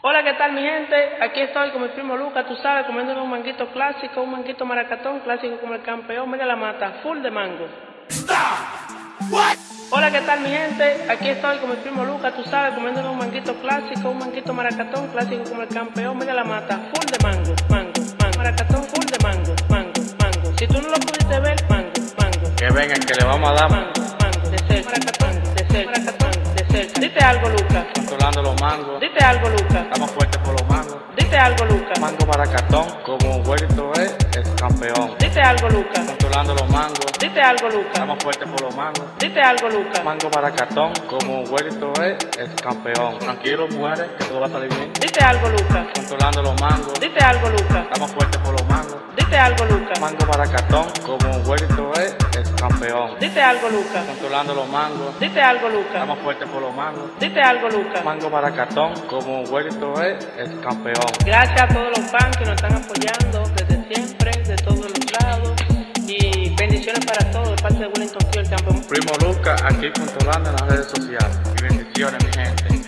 Hola, ¿qué tal mi gente? Aquí estoy con mi primo Lucas, tú sabes, comiendo un manguito clásico, un manguito maracatón clásico como el campeón. Mira la mata, full de mango. Hola, ¿qué tal mi gente? Aquí estoy con mi primo Lucas, tú sabes, comiendo un manguito clásico, un manguito maracatón clásico como el campeón. Mira la mata, full de mango, mango, mango. Maracatón full de mango, mango, mango. Si tú no lo pudiste ver, mango, mango. Que vengan, que le vamos a dar Mango, mango, de ser, maracatón, de ser, maracatón, de ser. Dite algo, Lucas. controlando los mangos. Dite algo, Lucas. Dite algo, Lucas. Controlando los mangos. Dite algo, Lucas. Estamos fuertes por los mangos. Dite algo, Lucas. Mango maracatón, como un huerto es el campeón. Tranquilo, mujeres, que todo va a salir bien. Dite algo, Lucas. Controlando los mangos. Dite algo, Lucas. Estamos fuertes por los mangos. Dite algo, Lucas. Mango maracatón, como un huerto es el campeón. Dite algo, Lucas. Controlando los mangos. Dite algo, Lucas. Estamos fuertes por los mangos. Dite algo, Lucas. Mango maracatón, como un huerto es el campeón. Gracias a todos los fans que nos están apoyando parte de Wellington Field Campo. Primo Luca, aquí controlando las redes sociales. Y bendiciones, mi gente.